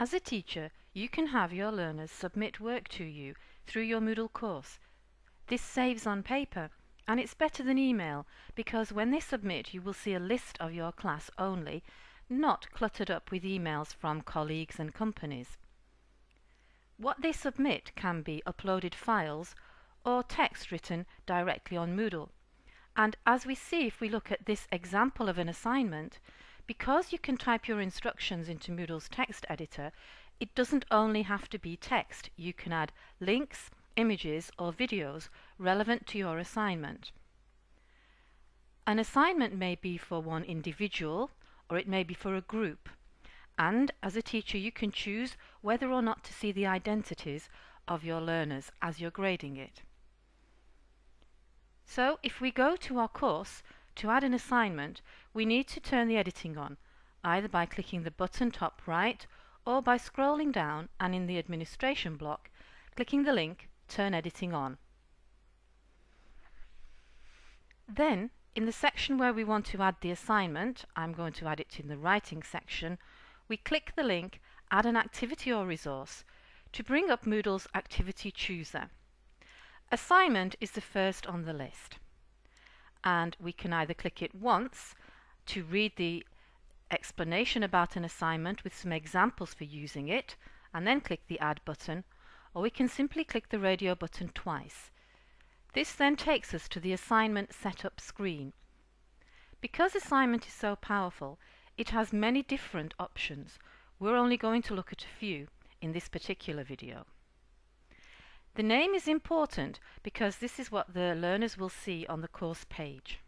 As a teacher, you can have your learners submit work to you through your Moodle course. This saves on paper and it's better than email because when they submit you will see a list of your class only, not cluttered up with emails from colleagues and companies. What they submit can be uploaded files or text written directly on Moodle. And as we see if we look at this example of an assignment, because you can type your instructions into Moodle's text editor, it doesn't only have to be text. You can add links, images or videos relevant to your assignment. An assignment may be for one individual or it may be for a group. And as a teacher you can choose whether or not to see the identities of your learners as you're grading it. So if we go to our course to add an assignment we need to turn the editing on either by clicking the button top right or by scrolling down and in the administration block clicking the link turn editing on. Then in the section where we want to add the assignment, I'm going to add it in the writing section, we click the link add an activity or resource to bring up Moodle's activity chooser. Assignment is the first on the list and we can either click it once to read the explanation about an assignment with some examples for using it and then click the add button or we can simply click the radio button twice. This then takes us to the assignment setup screen. Because assignment is so powerful, it has many different options. We're only going to look at a few in this particular video. The name is important because this is what the learners will see on the course page.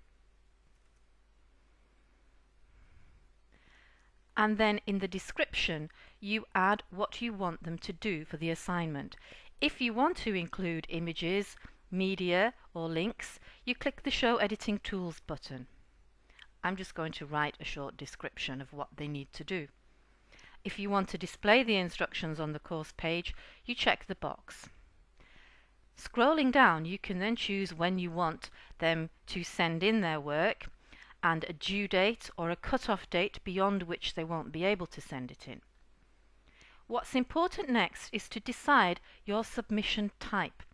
and then in the description you add what you want them to do for the assignment. If you want to include images, media or links, you click the Show Editing Tools button. I'm just going to write a short description of what they need to do. If you want to display the instructions on the course page, you check the box. Scrolling down, you can then choose when you want them to send in their work and a due date or a cut-off date beyond which they won't be able to send it in. What's important next is to decide your submission type.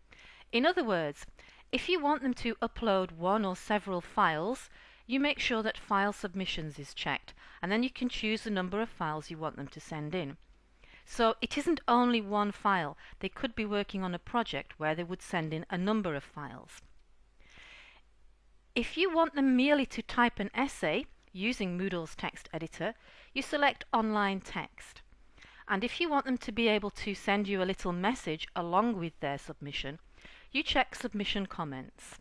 In other words, if you want them to upload one or several files, you make sure that File Submissions is checked, and then you can choose the number of files you want them to send in. So it isn't only one file, they could be working on a project where they would send in a number of files. If you want them merely to type an essay using Moodle's text editor, you select Online Text. And if you want them to be able to send you a little message along with their submission, you check Submission Comments.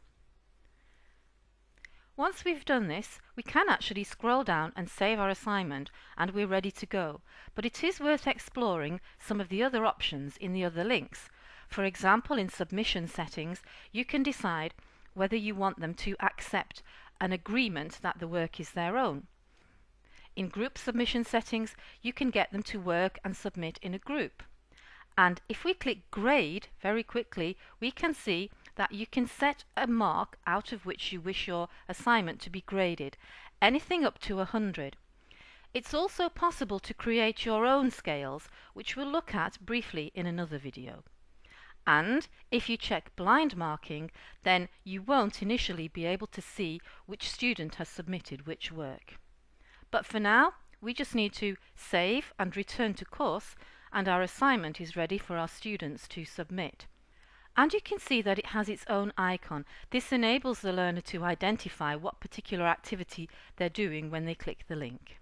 Once we've done this, we can actually scroll down and save our assignment and we're ready to go. But it is worth exploring some of the other options in the other links. For example, in submission settings, you can decide whether you want them to accept an agreement that the work is their own. In group submission settings, you can get them to work and submit in a group. And if we click grade very quickly, we can see that you can set a mark out of which you wish your assignment to be graded, anything up to 100. It's also possible to create your own scales, which we'll look at briefly in another video. And if you check blind marking, then you won't initially be able to see which student has submitted which work. But for now, we just need to save and return to course and our assignment is ready for our students to submit. And you can see that it has its own icon. This enables the learner to identify what particular activity they're doing when they click the link.